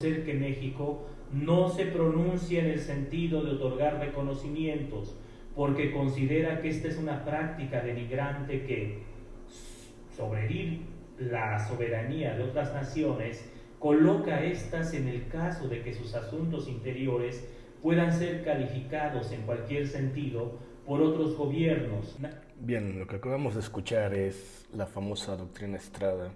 ser que México no se pronuncia en el sentido de otorgar reconocimientos, porque considera que esta es una práctica denigrante que, sobre la soberanía de otras naciones, coloca a estas en el caso de que sus asuntos interiores puedan ser calificados en cualquier sentido por otros gobiernos. Bien, lo que acabamos de escuchar es la famosa doctrina Estrada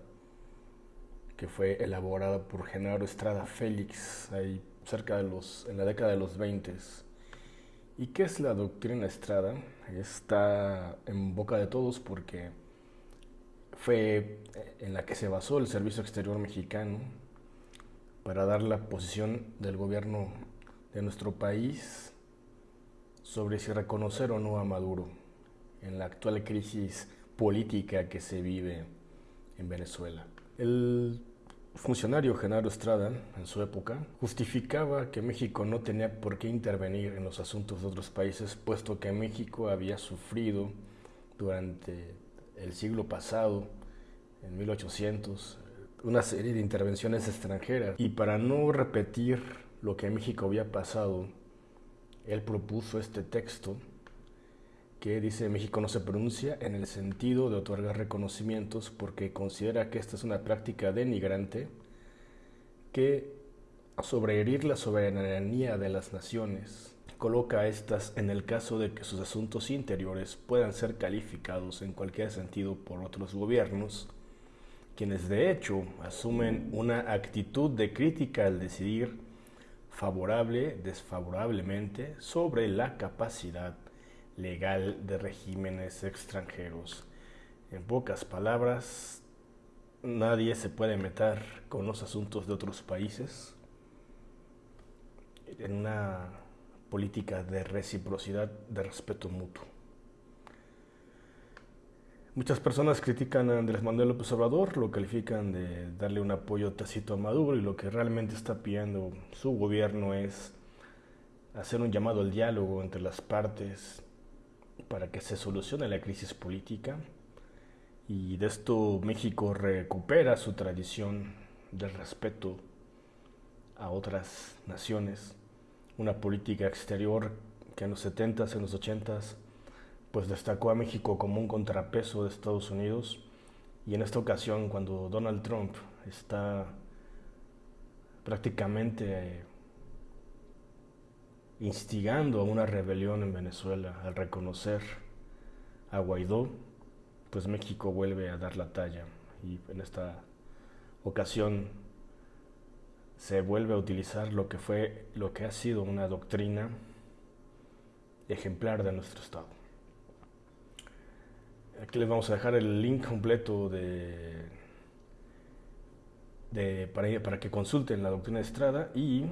que fue elaborada por Genaro Estrada Félix ahí cerca de los, en la década de los 20. ¿Y qué es la doctrina Estrada? Está en boca de todos porque fue en la que se basó el Servicio Exterior Mexicano para dar la posición del gobierno de nuestro país sobre si reconocer o no a Maduro en la actual crisis política que se vive en Venezuela. El funcionario Genaro Estrada, en su época, justificaba que México no tenía por qué intervenir en los asuntos de otros países, puesto que México había sufrido durante el siglo pasado, en 1800, una serie de intervenciones extranjeras. Y para no repetir lo que en México había pasado, él propuso este texto que dice México no se pronuncia en el sentido de otorgar reconocimientos porque considera que esta es una práctica denigrante que sobreherir la soberanía de las naciones coloca a estas en el caso de que sus asuntos interiores puedan ser calificados en cualquier sentido por otros gobiernos, quienes de hecho asumen una actitud de crítica al decidir favorable, desfavorablemente sobre la capacidad legal de regímenes extranjeros. En pocas palabras, nadie se puede meter con los asuntos de otros países en una política de reciprocidad, de respeto mutuo. Muchas personas critican a Andrés Manuel López Obrador, lo califican de darle un apoyo tácito a Maduro y lo que realmente está pidiendo su gobierno es hacer un llamado al diálogo entre las partes para que se solucione la crisis política y de esto México recupera su tradición de respeto a otras naciones, una política exterior que en los 70s, en los 80s, pues destacó a México como un contrapeso de Estados Unidos. Y en esta ocasión cuando Donald Trump está prácticamente instigando a una rebelión en Venezuela al reconocer a Guaidó, pues México vuelve a dar la talla y en esta ocasión se vuelve a utilizar lo que fue lo que ha sido una doctrina ejemplar de nuestro estado. Aquí les vamos a dejar el link completo de, de para, para que consulten la doctrina de Estrada y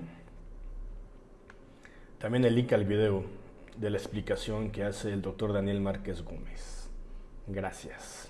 también el link al video de la explicación que hace el doctor Daniel Márquez Gómez. Gracias.